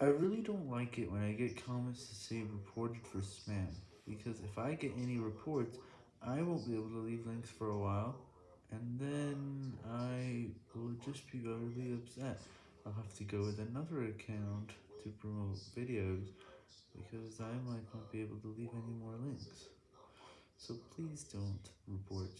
I really don't like it when I get comments to say reported for spam, because if I get any reports, I won't be able to leave links for a while, and then I will just be really upset. I'll have to go with another account to promote videos, because I might not be able to leave any more links. So please don't report.